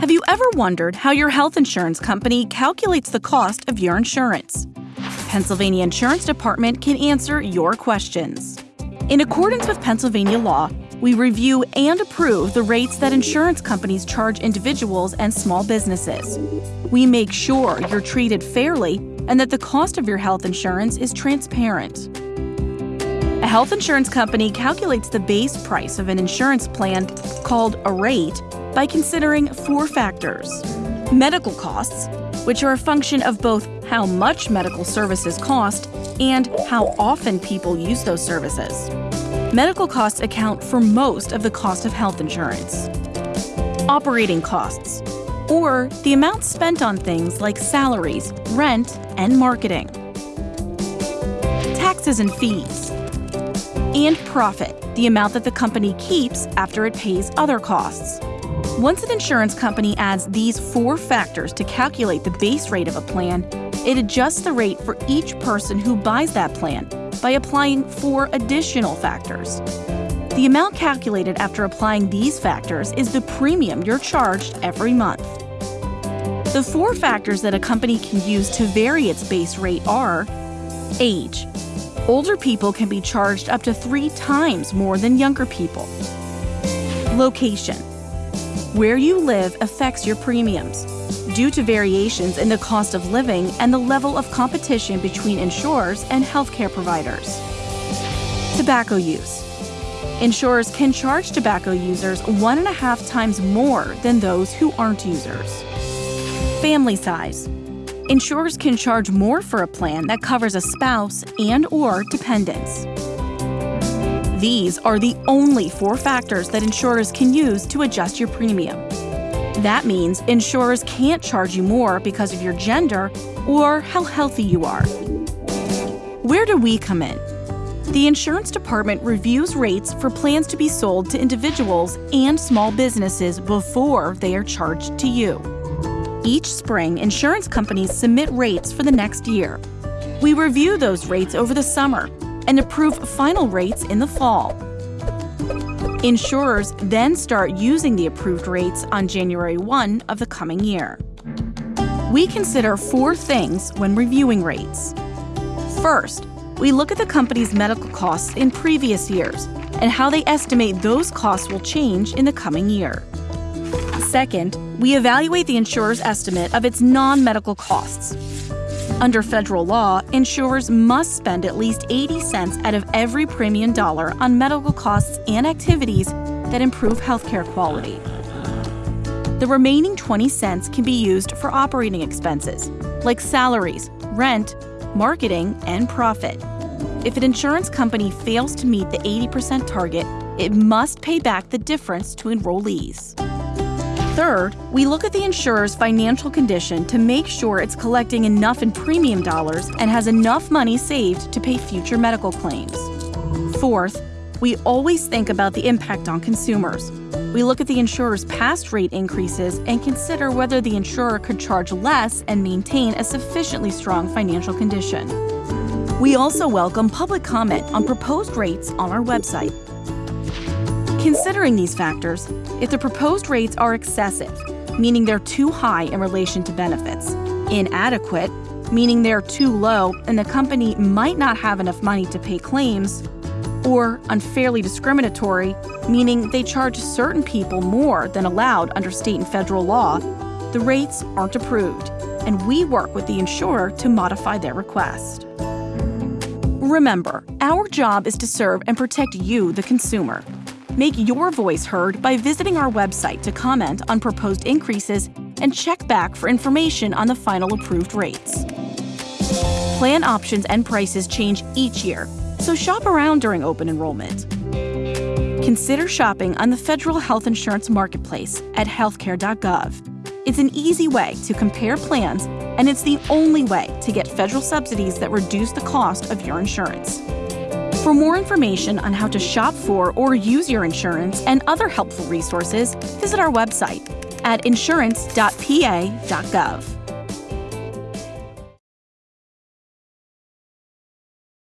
Have you ever wondered how your health insurance company calculates the cost of your insurance? Pennsylvania Insurance Department can answer your questions. In accordance with Pennsylvania law, we review and approve the rates that insurance companies charge individuals and small businesses. We make sure you're treated fairly and that the cost of your health insurance is transparent. Health insurance company calculates the base price of an insurance plan called a rate by considering four factors medical costs, which are a function of both how much medical services cost and how often people use those services. Medical costs account for most of the cost of health insurance. Operating costs, or the amount spent on things like salaries, rent, and marketing. Taxes and fees. And profit, the amount that the company keeps after it pays other costs. Once an insurance company adds these four factors to calculate the base rate of a plan, it adjusts the rate for each person who buys that plan by applying four additional factors. The amount calculated after applying these factors is the premium you're charged every month. The four factors that a company can use to vary its base rate are age. Older people can be charged up to three times more than younger people. Location. Where you live affects your premiums due to variations in the cost of living and the level of competition between insurers and healthcare providers. Tobacco use. Insurers can charge tobacco users one and a half times more than those who aren't users. Family size. Insurers can charge more for a plan that covers a spouse and or dependents. These are the only four factors that insurers can use to adjust your premium. That means insurers can't charge you more because of your gender or how healthy you are. Where do we come in? The insurance department reviews rates for plans to be sold to individuals and small businesses before they are charged to you. Each spring, insurance companies submit rates for the next year. We review those rates over the summer and approve final rates in the fall. Insurers then start using the approved rates on January 1 of the coming year. We consider four things when reviewing rates. First, we look at the company's medical costs in previous years and how they estimate those costs will change in the coming year. Second, we evaluate the insurer's estimate of its non medical costs. Under federal law, insurers must spend at least 80 cents out of every premium dollar on medical costs and activities that improve healthcare quality. The remaining 20 cents can be used for operating expenses, like salaries, rent, marketing, and profit. If an insurance company fails to meet the 80% target, it must pay back the difference to enrollees. Third, we look at the insurer's financial condition to make sure it's collecting enough in premium dollars and has enough money saved to pay future medical claims. Fourth, we always think about the impact on consumers. We look at the insurer's past rate increases and consider whether the insurer could charge less and maintain a sufficiently strong financial condition. We also welcome public comment on proposed rates on our website. Considering these factors, if the proposed rates are excessive, meaning they're too high in relation to benefits, inadequate, meaning they're too low and the company might not have enough money to pay claims, or unfairly discriminatory, meaning they charge certain people more than allowed under state and federal law, the rates aren't approved, and we work with the insurer to modify their request. Remember, our job is to serve and protect you, the consumer. Make your voice heard by visiting our website to comment on proposed increases and check back for information on the final approved rates. Plan options and prices change each year, so shop around during open enrollment. Consider shopping on the Federal Health Insurance Marketplace at healthcare.gov. It's an easy way to compare plans, and it's the only way to get federal subsidies that reduce the cost of your insurance. For more information on how to shop for or use your insurance and other helpful resources, visit our website at insurance.pa.gov.